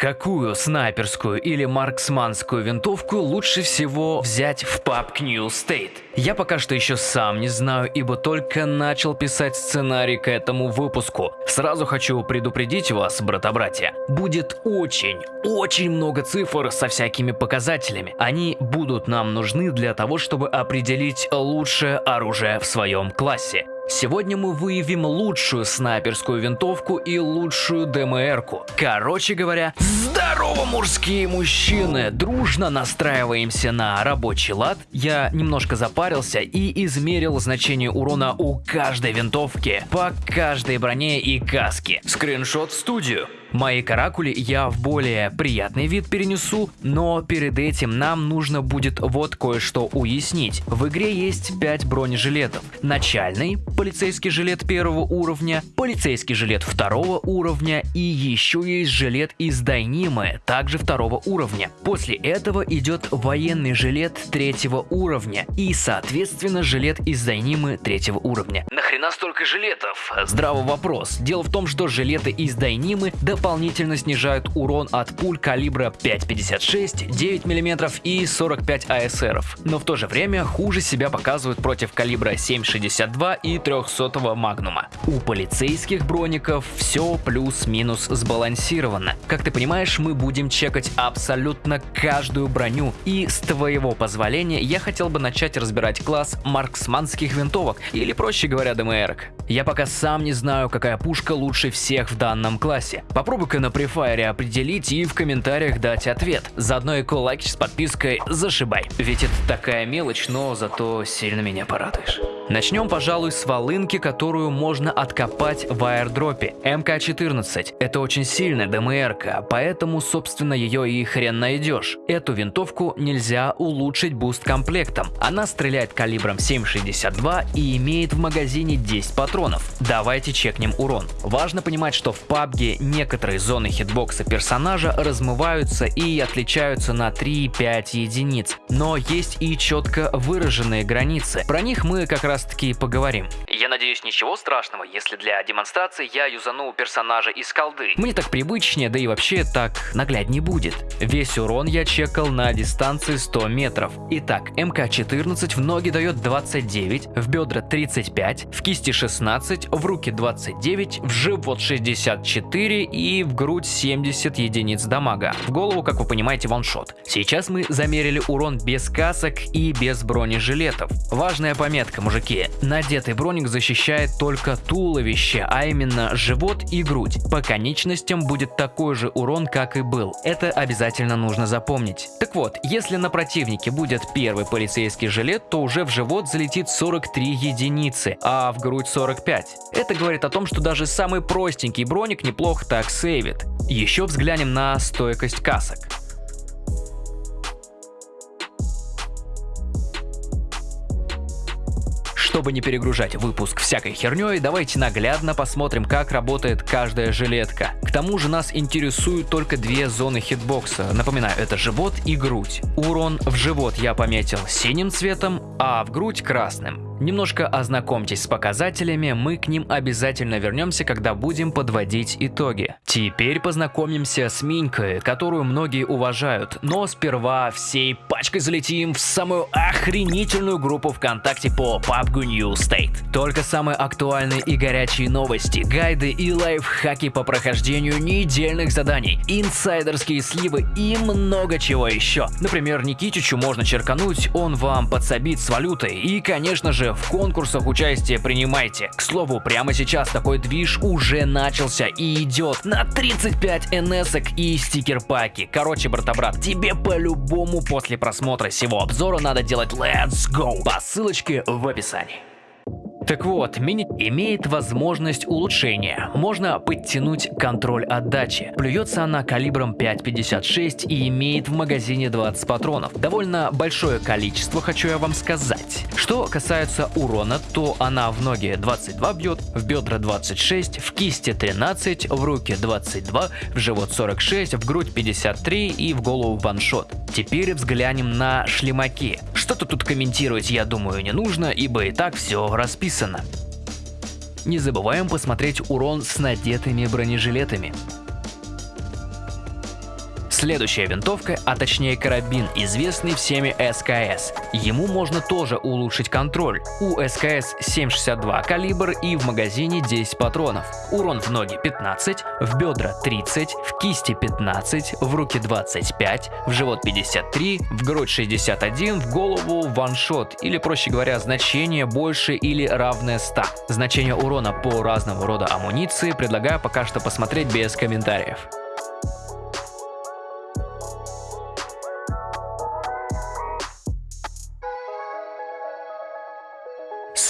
Какую снайперскую или марксманскую винтовку лучше всего взять в PUBG New State? Я пока что еще сам не знаю, ибо только начал писать сценарий к этому выпуску. Сразу хочу предупредить вас, брата-братья, будет очень, очень много цифр со всякими показателями. Они будут нам нужны для того, чтобы определить лучшее оружие в своем классе. Сегодня мы выявим лучшую снайперскую винтовку и лучшую ДМР-ку. Короче говоря, здорово, мужские мужчины! Дружно настраиваемся на рабочий лад. Я немножко запарился и измерил значение урона у каждой винтовки по каждой броне и каске. Скриншот в студию. Мои каракули я в более приятный вид перенесу, но перед этим нам нужно будет вот кое-что уяснить. В игре есть 5 бронежилетов. Начальный, полицейский жилет первого уровня, полицейский жилет второго уровня и еще есть жилет из Дайнимы, также второго уровня. После этого идет военный жилет третьего уровня и соответственно жилет из Дайнимы третьего уровня. Нахрена столько жилетов? Здравый вопрос. Дело в том, что жилеты из Дайнимы дополнительно снижают урон от пуль калибра 5.56, 9 мм и 45 АСР. Но в то же время хуже себя показывают против калибра 7.62 и 300 магнума. У полицейских броников все плюс-минус сбалансировано. Как ты понимаешь, мы будем чекать абсолютно каждую броню. И с твоего позволения я хотел бы начать разбирать класс марксманских винтовок, или проще говоря, ДМР. Я пока сам не знаю, какая пушка лучше всех в данном классе. Попробуй-ка на префайре определить и в комментариях дать ответ. Заодно и лайк с подпиской зашибай. Ведь это такая мелочь, но зато сильно меня порадуешь. Начнем, пожалуй, с волынки, которую можно откопать в аирдропе. МК-14. Это очень сильная ДМР, поэтому, собственно, ее и хрен найдешь. Эту винтовку нельзя улучшить буст комплектом. Она стреляет калибром 7,62 и имеет в магазине 10 патронов. Давайте чекнем урон. Важно понимать, что в PUBG некоторые зоны хитбокса персонажа размываются и отличаются на 3-5 единиц. Но есть и четко выраженные границы. Про них мы как раз таки поговорим. Я надеюсь, ничего страшного, если для демонстрации я юзану персонажа из колды. Мне так привычнее, да и вообще так нагляднее будет. Весь урон я чекал на дистанции 100 метров. Итак, МК-14 в ноги дает 29, в бедра 35, в кисти 16, в руки 29, в живот 64 и в грудь 70 единиц дамага. В голову, как вы понимаете, ваншот. Сейчас мы замерили урон без касок и без бронежилетов. Важная пометка, мужики. Надетый броник защищает только туловище, а именно живот и грудь. По конечностям будет такой же урон, как и был. Это обязательно нужно запомнить. Так вот, если на противнике будет первый полицейский жилет, то уже в живот залетит 43 единицы, а в грудь 45. Это говорит о том, что даже самый простенький броник неплохо так сейвит. Еще взглянем на стойкость касок. Чтобы не перегружать выпуск всякой херней, давайте наглядно посмотрим, как работает каждая жилетка. К тому же нас интересуют только две зоны хитбокса. Напоминаю, это живот и грудь. Урон в живот я пометил синим цветом, а в грудь красным. Немножко ознакомьтесь с показателями, мы к ним обязательно вернемся, когда будем подводить итоги. Теперь познакомимся с Минькой, которую многие уважают, но сперва всей пачкой залетим в самую охренительную группу ВКонтакте по PUBG New State. Только самые актуальные и горячие новости, гайды и лайфхаки по прохождению недельных заданий, инсайдерские сливы и много чего еще. Например, Никитичу можно черкануть, он вам подсобит с валютой и, конечно же, в конкурсах участие принимайте. К слову, прямо сейчас такой движ уже начался и идет на 35 НС и стикер-паки. Короче, брата-брат, тебе по-любому после просмотра всего обзора надо делать Let's Go по ссылочке в описании. Так вот, мини имеет возможность улучшения. Можно подтянуть контроль отдачи. Плюется она калибром 5.56 и имеет в магазине 20 патронов. Довольно большое количество, хочу я вам сказать. Что касается урона, то она в ноги 22 бьет, в бедра 26, в кисти 13, в руки 22, в живот 46, в грудь 53 и в голову ваншот. Теперь взглянем на шлемаки. Что-то тут комментировать, я думаю, не нужно, ибо и так все расписано. Не забываем посмотреть урон с надетыми бронежилетами. Следующая винтовка, а точнее карабин, известный всеми СКС. Ему можно тоже улучшить контроль. У СКС 7,62 калибр и в магазине 10 патронов. Урон в ноги 15, в бедра 30, в кисти 15, в руки 25, в живот 53, в грудь 61, в голову ваншот или проще говоря значение больше или равное 100. Значение урона по разного рода амуниции предлагаю пока что посмотреть без комментариев.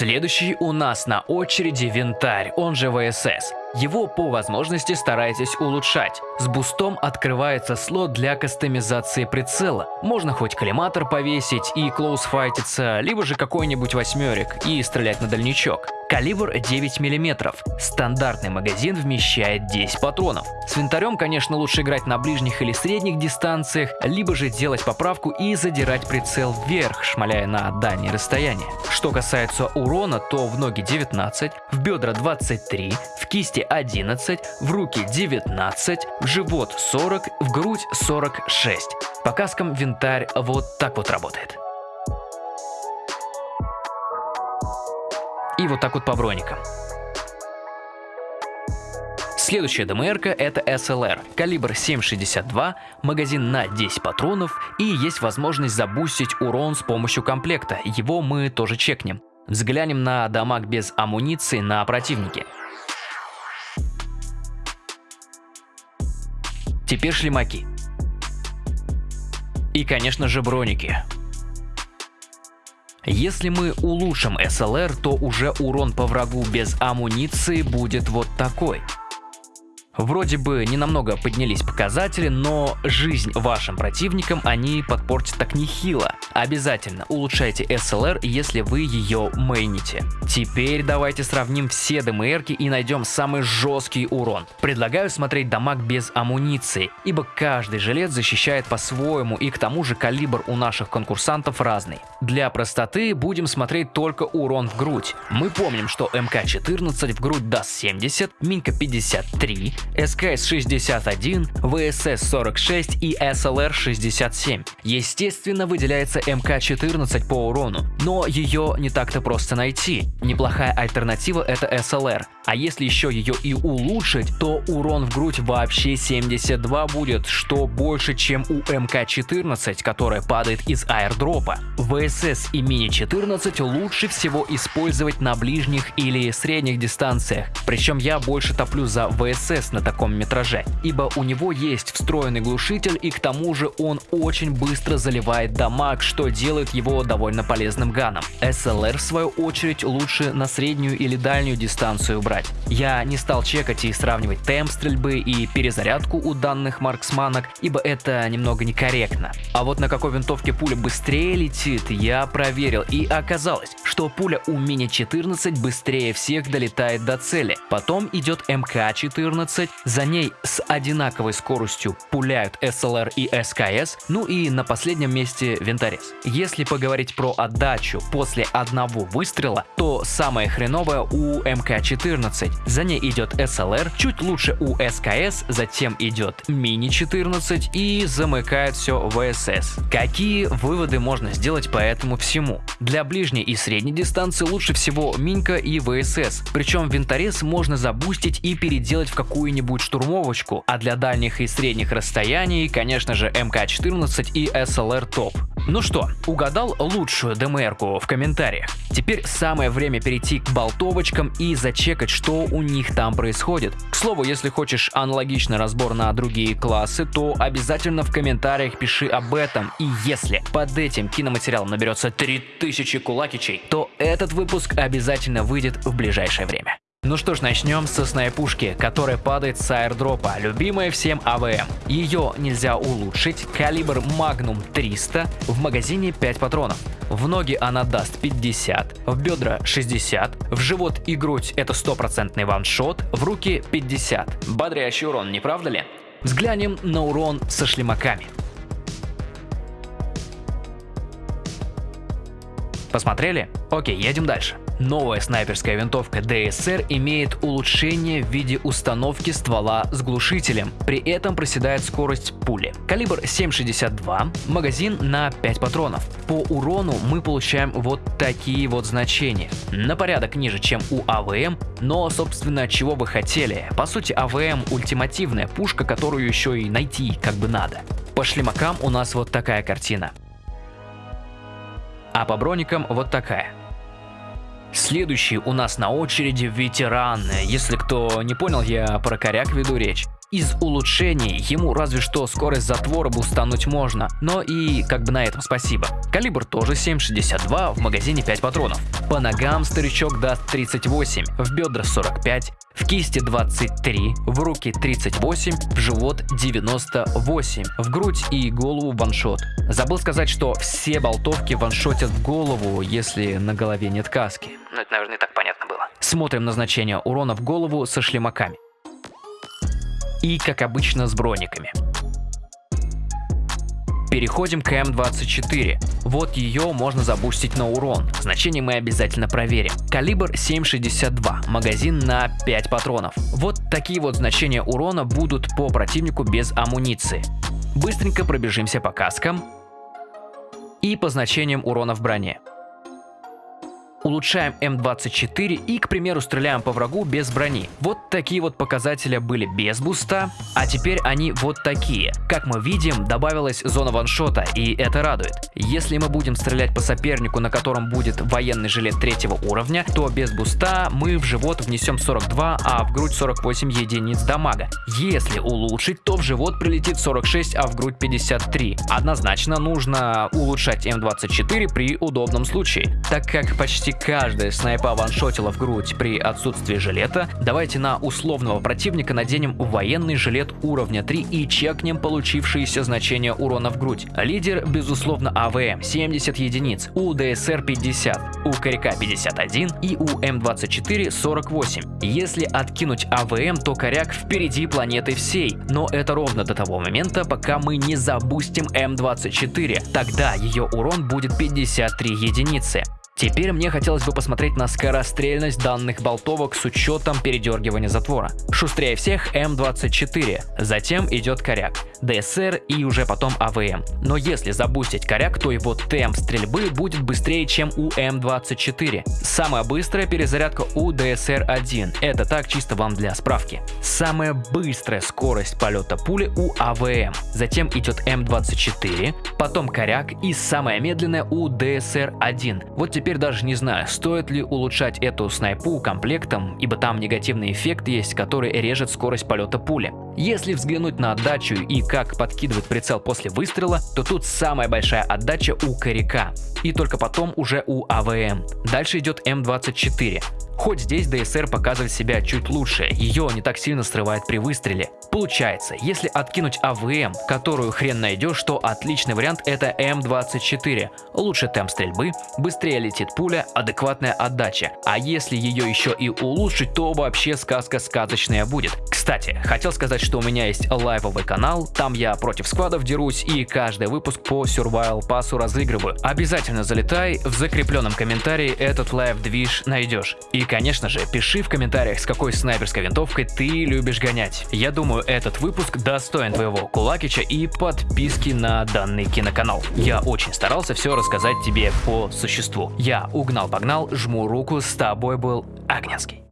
Следующий у нас на очереди винтарь, он же ВСС. Его по возможности старайтесь улучшать. С бустом открывается слот для кастомизации прицела. Можно хоть коллиматор повесить и клоусфайтиться, либо же какой-нибудь восьмерик и стрелять на дальничок. Калибр 9 мм. Стандартный магазин вмещает 10 патронов. С винтарем, конечно, лучше играть на ближних или средних дистанциях, либо же делать поправку и задирать прицел вверх, шмаляя на дальние расстояния. Что касается урона, то в ноги 19, в бедра 23, в кисти 11, в руки 19, в живот 40, в грудь 46. По каскам винтарь вот так вот работает. И вот так вот по броникам. Следующая ДМР это SLR, калибр 7,62, магазин на 10 патронов и есть возможность забустить урон с помощью комплекта, его мы тоже чекнем. Взглянем на дамаг без амуниции на противнике. Теперь шлемаки. И конечно же броники. Если мы улучшим SLR, то уже урон по врагу без амуниции будет вот такой. Вроде бы не намного поднялись показатели, но жизнь вашим противникам они подпортят так нехило. Обязательно улучшайте SLR, если вы ее мейните. Теперь давайте сравним все ДМР и найдем самый жесткий урон. Предлагаю смотреть дамаг без амуниции, ибо каждый жилет защищает по-своему и к тому же калибр у наших конкурсантов разный. Для простоты будем смотреть только урон в грудь. Мы помним, что МК-14 в грудь даст 70, Минка 53, СКС-61, ВСС-46 и СЛР-67. Естественно, выделяется МК-14 по урону, но ее не так-то просто найти. Неплохая альтернатива это СЛР, а если еще ее и улучшить, то урон в грудь вообще 72 будет, что больше, чем у МК-14, которая падает из аирдропа. ВСС и Мини-14 лучше всего использовать на ближних или средних дистанциях, причем я больше топлю за ВСС на таком метраже, ибо у него есть встроенный глушитель и к тому же он очень быстро заливает дамаг, что делает его довольно полезным ганом. SLR в свою очередь лучше на среднюю или дальнюю дистанцию брать. Я не стал чекать и сравнивать темп стрельбы и перезарядку у данных марксманок, ибо это немного некорректно. А вот на какой винтовке пуля быстрее летит, я проверил и оказалось, что пуля у Мини-14 быстрее всех долетает до цели. Потом идет МК-14, за ней с одинаковой скоростью пуляют SLR и СКС, ну и на последнем месте винторез. Если поговорить про отдачу после одного выстрела, то самое хреновое у МК-14. За ней идет SLR, чуть лучше у СКС, затем идет Мини-14 и замыкает все ВСС. Какие выводы можно сделать по этому всему? Для ближней и средней дистанции лучше всего Минька и ВСС, причем винторез можно забустить и переделать в какую-нибудь штурмовочку, а для дальних и средних расстояний, конечно же, МК-14 и SLR топ. Ну что, угадал лучшую ДМРку в комментариях? Теперь самое время перейти к болтовочкам и зачекать, что у них там происходит. К слову, если хочешь аналогичный разбор на другие классы, то обязательно в комментариях пиши об этом. И если под этим киноматериалом наберется 3000 кулакичей, то этот выпуск обязательно выйдет в ближайшее время. Ну что ж, начнем со снайпушки, которая падает с аирдропа, любимая всем АВМ. Ее нельзя улучшить, калибр Magnum 300, в магазине 5 патронов. В ноги она даст 50, в бедра 60, в живот и грудь это стопроцентный ваншот, в руки 50. Бодрящий урон, не правда ли? Взглянем на урон со шлемаками. Посмотрели? Окей, едем дальше. Новая снайперская винтовка DSR имеет улучшение в виде установки ствола с глушителем, при этом проседает скорость пули. Калибр 7,62, магазин на 5 патронов. По урону мы получаем вот такие вот значения. На порядок ниже, чем у АВМ, но собственно чего вы хотели. По сути АВМ ультимативная пушка, которую еще и найти как бы надо. По шлемакам у нас вот такая картина. А по броникам вот такая. Следующий у нас на очереди ветераны. Если кто не понял, я про коряк веду речь. Из улучшений ему разве что скорость затвора бустануть можно, но и как бы на этом спасибо. Калибр тоже 7,62, в магазине 5 патронов. По ногам старичок даст 38, в бедра 45, в кисти 23, в руки 38, в живот 98, в грудь и голову ваншот. Забыл сказать, что все болтовки ваншотят в голову, если на голове нет каски. Ну это, наверное, и так понятно было. Смотрим назначение урона в голову со шлемаками и, как обычно, с брониками. Переходим к М24. Вот ее можно забустить на урон. Значение мы обязательно проверим. Калибр 7,62, магазин на 5 патронов. Вот такие вот значения урона будут по противнику без амуниции. Быстренько пробежимся по каскам и по значениям урона в броне улучшаем М24 и, к примеру, стреляем по врагу без брони. Вот такие вот показатели были без буста, а теперь они вот такие. Как мы видим, добавилась зона ваншота, и это радует. Если мы будем стрелять по сопернику, на котором будет военный жилет третьего уровня, то без буста мы в живот внесем 42, а в грудь 48 единиц дамага. Если улучшить, то в живот прилетит 46, а в грудь 53. Однозначно нужно улучшать М24 при удобном случае, так как почти каждая снайпа ваншотила в грудь при отсутствии жилета, давайте на условного противника наденем военный жилет уровня 3 и чекнем получившиеся значения урона в грудь. Лидер, безусловно, АВМ 70 единиц, у ДСР 50, у Коряка 51 и у М24 48. Если откинуть АВМ, то Коряк впереди планеты всей, но это ровно до того момента, пока мы не забустим М24, тогда ее урон будет 53 единицы. Теперь мне хотелось бы посмотреть на скорострельность данных болтовок с учетом передергивания затвора. Шустрее всех М24, затем идет коряк, ДСР и уже потом АВМ. Но если забустить коряк, то его темп стрельбы будет быстрее, чем у М24. Самая быстрая перезарядка у ДСР-1. Это так чисто вам для справки. Самая быстрая скорость полета пули у АВМ. Затем идет М24, потом коряк и самая медленная у ДСР-1. Вот теперь Теперь даже не знаю, стоит ли улучшать эту снайпу комплектом, ибо там негативный эффект есть, который режет скорость полета пули. Если взглянуть на отдачу и как подкидывает прицел после выстрела, то тут самая большая отдача у коряка, и только потом уже у АВМ. Дальше идет М24. Хоть здесь ДСР показывает себя чуть лучше, ее не так сильно срывает при выстреле. Получается, если откинуть АВМ, которую хрен найдешь, то отличный вариант это М24. Лучше темп стрельбы, быстрее летит пуля, адекватная отдача. А если ее еще и улучшить, то вообще сказка сказочная будет. Кстати, хотел сказать, что у меня есть лайвовый канал, там я против сквадов дерусь и каждый выпуск по Survival Pass разыгрываю. Обязательно залетай, в закрепленном комментарии этот live-движ найдешь. И конечно же, пиши в комментариях, с какой снайперской винтовкой ты любишь гонять. Я думаю, этот выпуск достоин твоего кулакича и подписки на данный киноканал. Я очень старался все рассказать тебе по существу. Я угнал-погнал, жму руку, с тобой был Агненский.